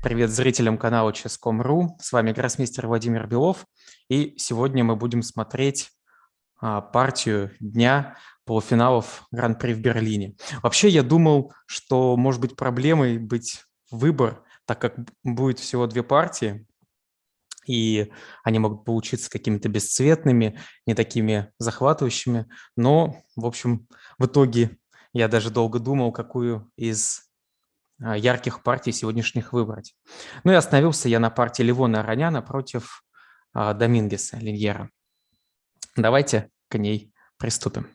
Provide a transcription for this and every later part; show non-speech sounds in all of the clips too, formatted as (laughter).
Привет зрителям канала Chess.com.ru. С вами гроссмейстер Владимир Белов. И сегодня мы будем смотреть а, партию дня полуфиналов Гран-при в Берлине. Вообще я думал, что может быть проблемой быть выбор, так как будет всего две партии, и они могут получиться какими-то бесцветными, не такими захватывающими. Но, в общем, в итоге я даже долго думал, какую из ярких партий сегодняшних выбрать. Ну и остановился я на партии Ливона Ароняна против а, Домингеса Линьера. Давайте к ней приступим.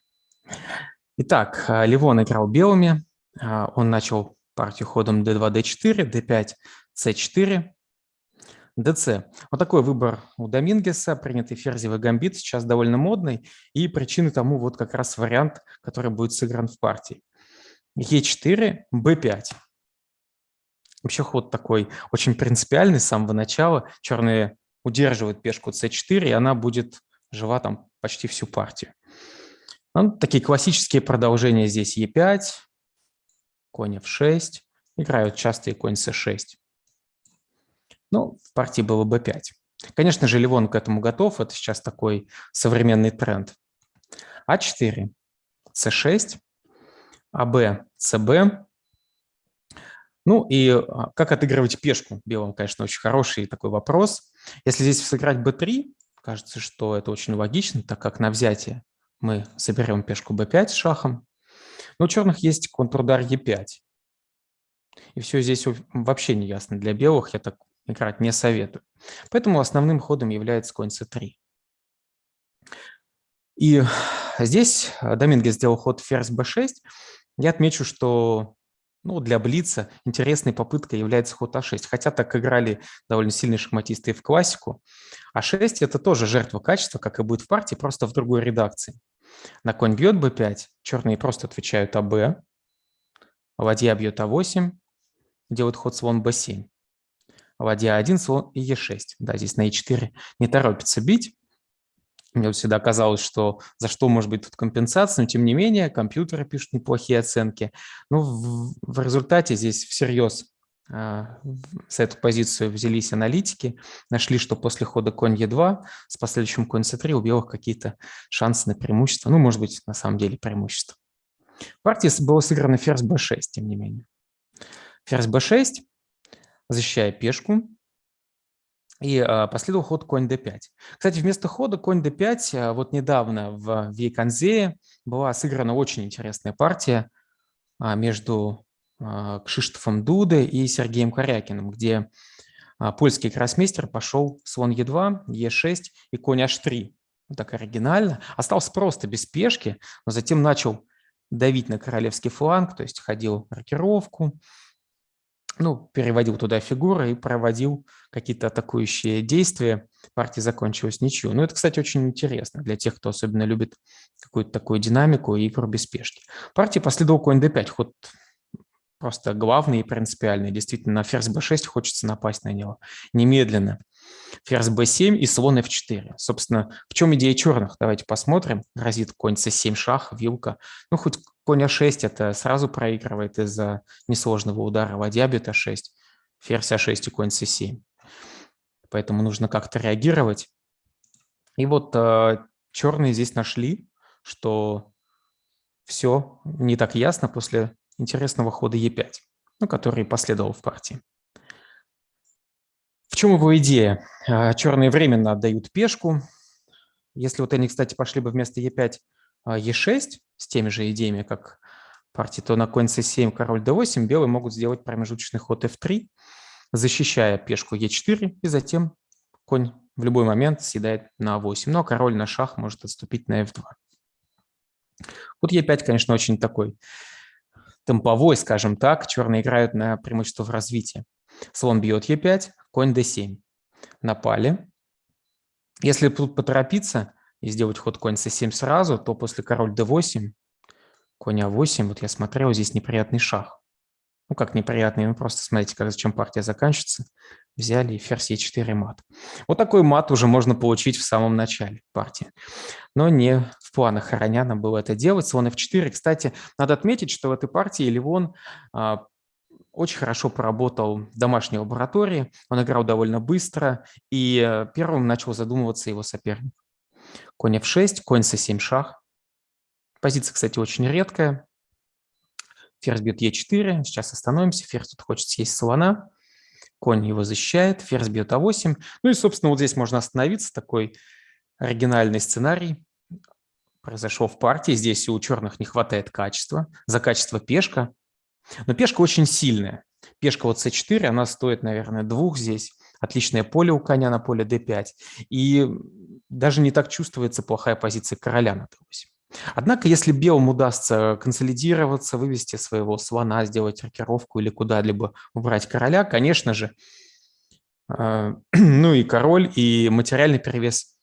Итак, а, Ливон играл белыми. Он начал партию ходом d2, d4, d5, c4, dc. Вот такой выбор у Домингеса, принятый ферзевый гамбит, сейчас довольно модный, и причиной тому вот как раз вариант, который будет сыгран в партии. e4, b5. Вообще ход такой очень принципиальный с самого начала. Черные удерживают пешку c4, и она будет жива там почти всю партию. Ну, такие классические продолжения здесь e5, конь f6, играют часто конь c6. Ну, в партии было b5. Конечно же, Ливон к этому готов, это сейчас такой современный тренд. а4, c6, аб, cb, ну и а, как отыгрывать пешку белым, конечно, очень хороший такой вопрос. Если здесь сыграть b3, кажется, что это очень логично, так как на взятие мы соберем пешку b5 с шахом. Но у черных есть контрудар e5. И все здесь вообще не ясно для белых, я так играть не советую. Поэтому основным ходом является конь c3. И здесь Доминго сделал ход ферзь b6. Я отмечу, что ну, для Блица интересной попыткой является ход А6. Хотя так играли довольно сильные шахматисты и в классику. А6 – это тоже жертва качества, как и будет в партии, просто в другой редакции. На конь бьет b5, черные просто отвечают АБ, ладья бьет А8, делают ход слон b7. Ладья 1, слон и Е6. Да, здесь на Е4 не торопится бить. Мне всегда казалось, что за что может быть тут компенсация, но тем не менее компьютеры пишут неплохие оценки. Ну, в, в результате здесь всерьез а, с эту позицию взялись аналитики, нашли, что после хода конь Е2 с последующим конь С3 у белых какие-то шансы на преимущество. Ну, может быть, на самом деле преимущество. В партии было сыграно ферзь b6, тем не менее. Ферзь b6, защищая пешку, и а, последовал ход конь d5. Кстати, вместо хода конь d5 а, вот недавно в Вейконзее была сыграна очень интересная партия а, между Кшиштофом Дуде и Сергеем Корякиным, где польский гроссмейстер пошел слон e2, e6 и конь h3. Вот так оригинально. Остался просто без пешки, но затем начал давить на королевский фланг, то есть ходил рокировку, ну, переводил туда фигуры и проводил какие-то атакующие действия. Партия закончилась ничью. Ну, это, кстати, очень интересно для тех, кто особенно любит какую-то такую динамику и игру без спешки. Партия последовал конь d5, ход просто главный и принципиальный. Действительно, на ферзь b6 хочется напасть на него немедленно. Ферзь b7 и слон f4. Собственно, в чем идея черных? Давайте посмотрим. Грозит конь c7 шах, вилка. Ну, хоть конь a6 это сразу проигрывает из-за несложного удара. Ладья бьет a6, ферзь a6 и конь c7. Поэтому нужно как-то реагировать. И вот э, черные здесь нашли, что все не так ясно после интересного хода Е5, ну, который последовал в партии. В чем его идея? А, черные временно отдают пешку. Если вот они, кстати, пошли бы вместо Е5 Е6 а, с теми же идеями, как партии, то на конь c7, король d8 белые могут сделать промежуточный ход f3, защищая пешку e4, и затем конь в любой момент съедает на 8, но король на шах может отступить на f2. Вот e5, конечно, очень такой темповой, скажем так. Черные играют на преимущество в развитии. Слон бьет Е5, конь d7. Напали. Если тут поторопиться и сделать ход конь c7 сразу, то после король d8, конь а8, вот я смотрел, здесь неприятный шах. Ну, как неприятный, ну просто смотрите, как зачем партия заканчивается. Взяли и ферзь e4 мат. Вот такой мат уже можно получить в самом начале партии. Но не в планах Хороняна было это делать. Слон f4. Кстати, надо отметить, что в этой партии Ливон а, очень хорошо поработал в домашней лаборатории, он играл довольно быстро, и э, первым начал задумываться его соперник. Конь f6, конь c7 шах. Позиция, кстати, очень редкая. Ферзь бьет e4, сейчас остановимся, ферзь тут хочет съесть слона, конь его защищает, ферзь бьет а8. Ну и, собственно, вот здесь можно остановиться, такой оригинальный сценарий произошел в партии. Здесь у черных не хватает качества, за качество пешка, но пешка очень сильная. Пешка вот c4, она стоит, наверное, двух здесь. Отличное поле у коня на поле d5. И даже не так чувствуется плохая позиция короля на d8. Однако, если белым удастся консолидироваться, вывести своего слона, сделать рокировку или куда-либо убрать короля, конечно же, э, (clears throat) ну и король, и материальный перевес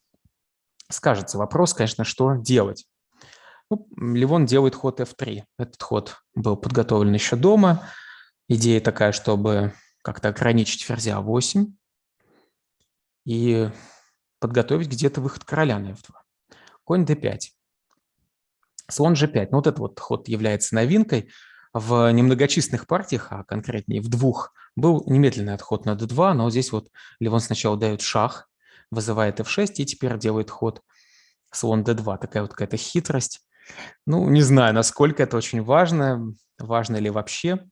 скажется. Вопрос, конечно, что делать. Ну, Ливон делает ход f3. Этот ход был подготовлен еще дома. Идея такая, чтобы как-то ограничить ферзя 8 и подготовить где-то выход короля на f2. Конь d5. Слон g5. Ну, вот этот вот ход является новинкой. В немногочисленных партиях, а конкретнее в двух, был немедленный отход на d2, но здесь вот Ливон сначала дает шах, вызывает f6 и теперь делает ход слон d2. Такая вот какая-то хитрость. Ну, не знаю, насколько это очень важно, важно ли вообще.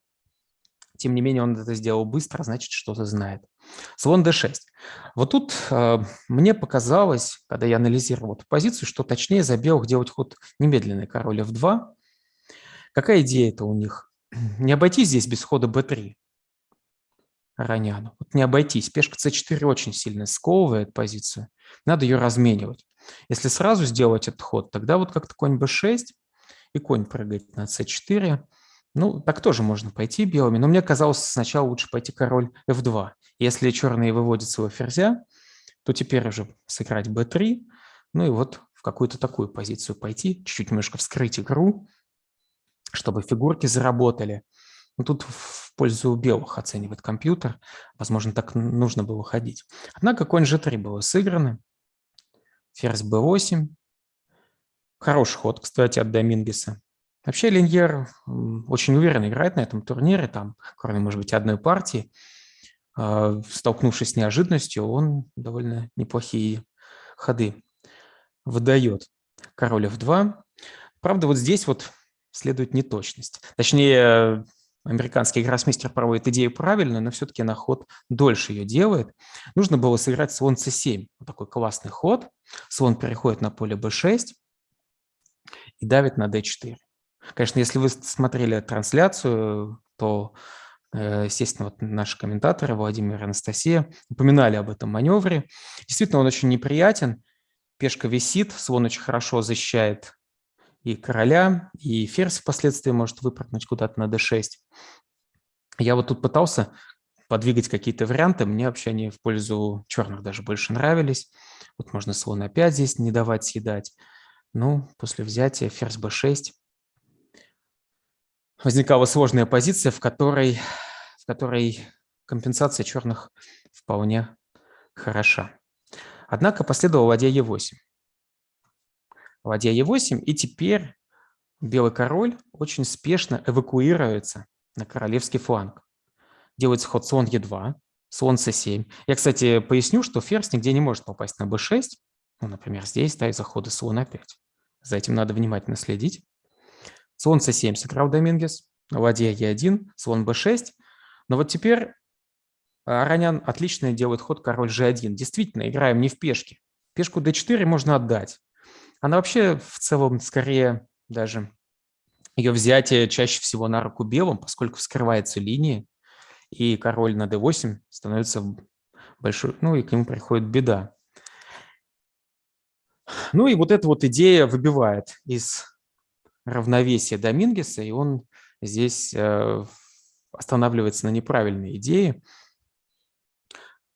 Тем не менее, он это сделал быстро, значит, что-то знает. Слон d6. Вот тут э, мне показалось, когда я анализировал эту позицию, что точнее за белых делать ход немедленный король f2. Какая идея это у них? (clears throat) Не обойтись здесь без хода b3 Раняну. Вот не обойтись. Пешка c4 очень сильно сковывает позицию. Надо ее разменивать. Если сразу сделать этот ход, тогда вот как-то конь b6 и конь прыгает на c4. Ну, так тоже можно пойти белыми, но мне казалось сначала лучше пойти король f2. Если черные выводят своего ферзя, то теперь уже сыграть b3, ну и вот в какую-то такую позицию пойти, чуть-чуть немножко вскрыть игру, чтобы фигурки заработали. Ну, тут в пользу белых оценивает компьютер. Возможно, так нужно было ходить. Однако конь g3 было сыграно ферзь b8. Хороший ход, кстати, от Домингеса. Вообще Линьер очень уверенно играет на этом турнире, там, кроме, может быть, одной партии. А, столкнувшись с неожиданностью, он довольно неплохие ходы выдает. Король f2. Правда, вот здесь вот следует неточность. Точнее, американский гроссмейстер проводит идею правильно, но все-таки на ход дольше ее делает. Нужно было сыграть слон c7. Вот такой классный ход. Слон переходит на поле b6 и давит на d4. Конечно, если вы смотрели трансляцию, то, э, естественно, вот наши комментаторы, Владимир и Анастасия, упоминали об этом маневре. Действительно, он очень неприятен. Пешка висит, слон очень хорошо защищает и короля, и ферзь впоследствии может выпрыгнуть куда-то на d6. Я вот тут пытался подвигать какие-то варианты, мне вообще они в пользу черных даже больше нравились. Вот можно слон опять здесь не давать съедать. Ну, после взятия ферзь b6 возникала сложная позиция, в которой, в которой компенсация черных вполне хороша. Однако последовал ладья e8 ладья Е8, и теперь белый король очень спешно эвакуируется на королевский фланг. Делается ход слон Е2, слон С7. Я, кстати, поясню, что ферзь нигде не может попасть на b6. Ну, например, здесь, да, из-за хода слон А5. За этим надо внимательно следить. Слон С7 сыграл Домингес, ладья Е1, слон b6. Но вот теперь Аранян отлично делает ход король G1. Действительно, играем не в пешке. Пешку d4 можно отдать. Она вообще в целом скорее даже ее взятие чаще всего на руку белым, поскольку вскрывается линия, и король на d8 становится большой, ну и к нему приходит беда. Ну и вот эта вот идея выбивает из равновесия Домингеса, и он здесь э, останавливается на неправильной идее.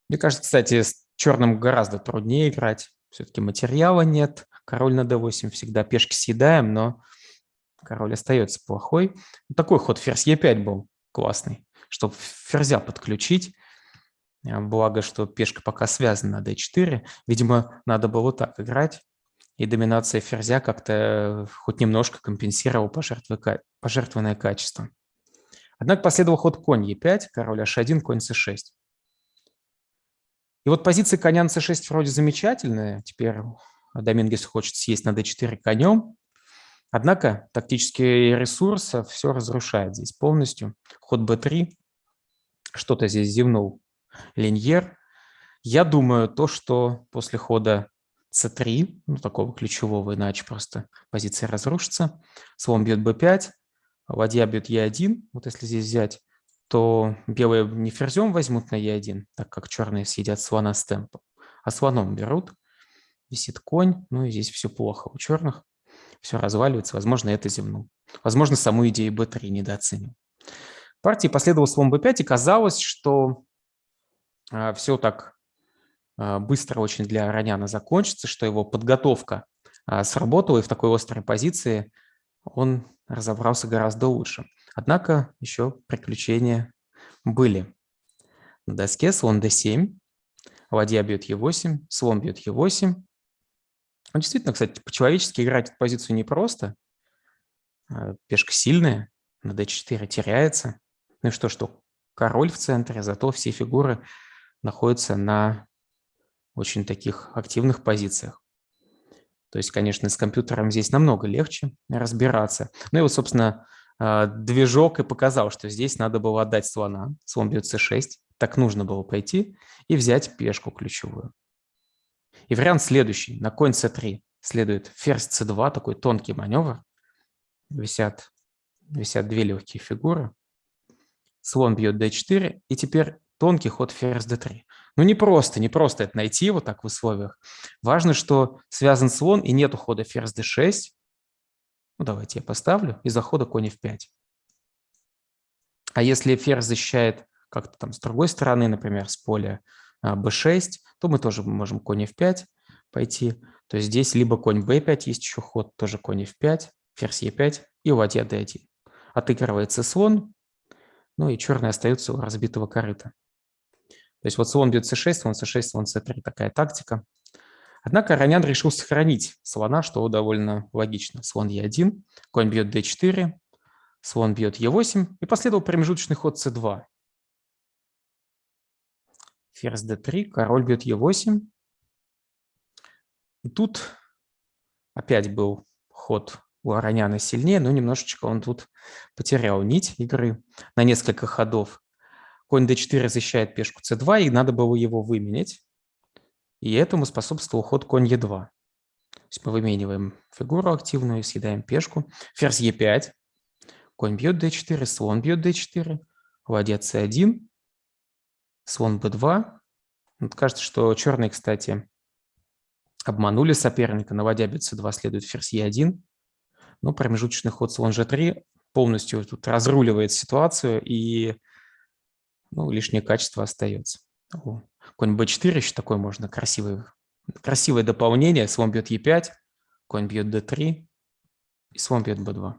Мне кажется, кстати, с черным гораздо труднее играть, все-таки материала нет, Король на d8 всегда пешки съедаем, но король остается плохой. Такой ход ферзь e5 был классный, чтобы ферзя подключить. А, благо, что пешка пока связана на d4. Видимо, надо было так играть. И доминация ферзя как-то хоть немножко компенсировала пожертвованное качество. Однако последовал ход конь Е5, король H1, конь c6. И вот позиции коня на c6 вроде замечательные. Теперь Домингес хочет съесть на d4 конем. Однако тактический ресурс все разрушает здесь полностью. Ход b3. Что-то здесь зевнул Леньер. Я думаю, то, что после хода c3, ну, такого ключевого, иначе просто позиция разрушится, слон бьет b5, ладья бьет e1, вот если здесь взять, то белые не ферзем возьмут на e1, так как черные съедят слона с темпом, а слоном берут. Висит конь, ну и здесь все плохо у черных, все разваливается, возможно, это земну. Возможно, саму идею b3 недооценил. Партии последовал слон b5, и казалось, что а, все так а, быстро очень для Раняна закончится, что его подготовка а, сработала, и в такой острой позиции он разобрался гораздо лучше. Однако еще приключения были. На доске слон d7, ладья бьет e8, слон бьет e8. Ну, действительно, кстати, по-человечески играть эту позицию непросто. Пешка сильная, на d4 теряется. Ну и что, что король в центре, зато все фигуры находятся на очень таких активных позициях. То есть, конечно, с компьютером здесь намного легче разбираться. Ну и вот, собственно, а, движок и показал, что здесь надо было отдать слона. Слон бьет c6. Так нужно было пойти и взять пешку ключевую. И вариант следующий. На конь c3 следует ферзь c2, такой тонкий маневр. Висят, висят две легкие фигуры. Слон бьет d4. И теперь тонкий ход ферзь d3. Ну, не просто, не просто это найти вот так в условиях. Важно, что связан слон и нет ухода ферзь d6. Ну, давайте я поставлю. И захода конь f5. А если ферзь защищает как-то там с другой стороны, например, с поля b6, а, то мы тоже можем конь f5 пойти. То есть здесь либо конь b5, есть еще ход, тоже конь f5, ферзь e5 и ладья d1. Отыгрывается слон, ну и черный остается у разбитого корыта. То есть вот слон бьет c6, слон c6, слон c3, такая тактика. Однако Ранян решил сохранить слона, что довольно логично. Слон e1, конь бьет d4, слон бьет e8, и последовал промежуточный ход c2. Ферзь d3, король бьет e8. И тут опять был ход у Ароняна сильнее, но немножечко он тут потерял нить игры на несколько ходов. Конь d4 защищает пешку c2, и надо было его выменять. И этому способствовал ход конь e2. То есть мы вымениваем фигуру активную съедаем пешку. Ферзь e5. Конь бьет d4, слон бьет d4, ладья c1, слон b2. Вот кажется, что черные, кстати, обманули соперника. На ладья бьет c2 следует ферзь e1. Но промежуточный ход слон g3 полностью тут разруливает ситуацию, и ну, лишнее качество остается. Конь b4 еще такое можно красивое, красивое дополнение. Слон бьет e5, конь бьет d3, и слон бьет b2.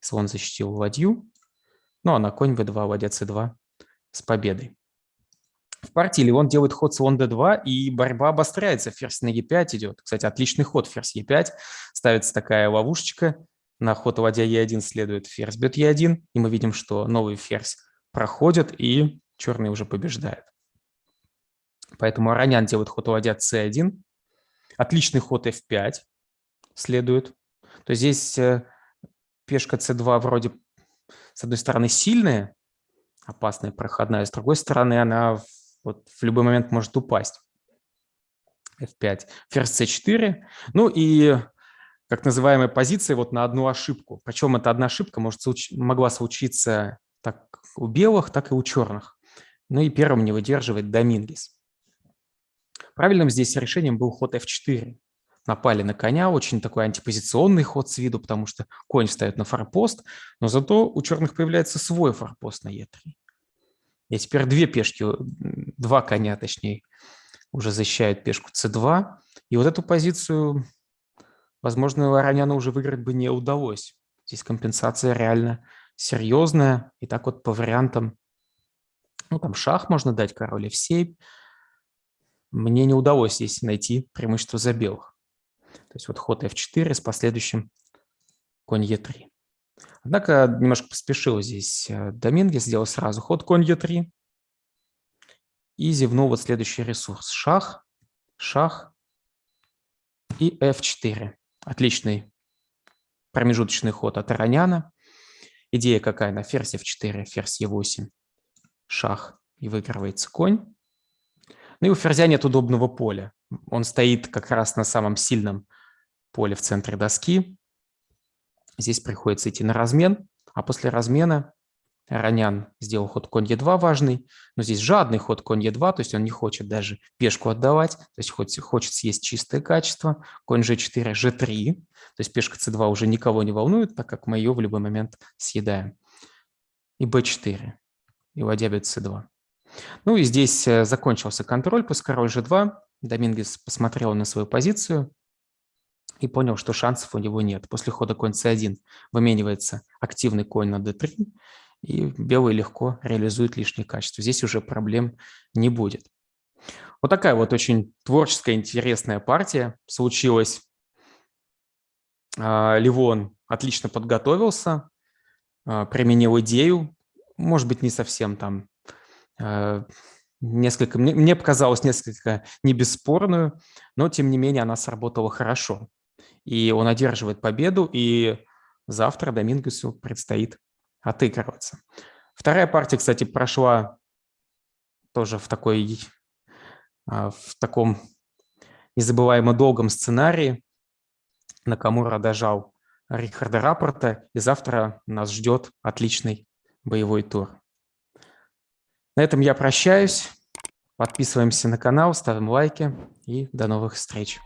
Слон защитил ладью, ну а на конь b2, ладья c2 с победой. В партии Леон делает ход слон d2, и борьба обостряется. Ферзь на e5 идет. Кстати, отличный ход ферзь e5. Ставится такая ловушечка. На ход ладья e1 следует ферзь бьет e1, и мы видим, что новый ферзь проходят, и черный уже побеждает. Поэтому Аранян делает ход ладья c1. Отличный ход f5 следует. То есть здесь э, пешка c2 вроде, с одной стороны, сильная, опасная, проходная, с другой стороны, она вот в любой момент может упасть. f5. Ферзь c4. Ну и как называемая позиция вот на одну ошибку. Причем эта одна ошибка может, могла случиться так у белых, так и у черных. Ну и первым не выдерживает Домингес. Правильным здесь решением был ход f4. Напали на коня, очень такой антипозиционный ход с виду, потому что конь встает на форпост, но зато у черных появляется свой форпост на e3. И теперь две пешки, два коня точнее, уже защищают пешку c2. И вот эту позицию, возможно, Вороняну уже выиграть бы не удалось. Здесь компенсация реально серьезная. И так вот по вариантам, ну там шах можно дать, король f7. Мне не удалось здесь найти преимущество за белых. То есть вот ход f4 с последующим конь e3. Однако немножко поспешил здесь э, Домингес, сделал сразу ход конь Е3 и зевнул вот следующий ресурс. Шах, шах и F4. Отличный промежуточный ход от Ароняна. Идея какая? На ферзь F4, ферзь E8, шах и выигрывается конь. Ну и у ферзя нет удобного поля. Он стоит как раз на самом сильном поле в центре доски. Здесь приходится идти на размен, а после размена Ронян сделал ход конь Е2 важный, но здесь жадный ход конь Е2, то есть он не хочет даже пешку отдавать, то есть хочет, хочет съесть чистое качество. Конь G4, G3, то есть пешка C2 уже никого не волнует, так как мы ее в любой момент съедаем. И B4, и ладья бьет C2. Ну и здесь э, закончился контроль, после король G2. Домингес посмотрел на свою позицию и понял, что шансов у него нет. После хода конь c1 выменивается активный конь на d3, и белый легко реализует лишние качества. Здесь уже проблем не будет. Вот такая вот очень творческая, интересная партия случилась. А, Ливон отлично подготовился, а, применил идею, может быть, не совсем там а, несколько, мне, мне показалось несколько не бесспорную, но тем не менее она сработала хорошо. И он одерживает победу, и завтра Домингесу предстоит отыгрываться. Вторая партия, кстати, прошла тоже в такой, а, в таком незабываемо долгом сценарии. Накамура дожал Рихарда Рапорта, и завтра нас ждет отличный боевой тур. На этом я прощаюсь. Подписываемся на канал, ставим лайки и до новых встреч.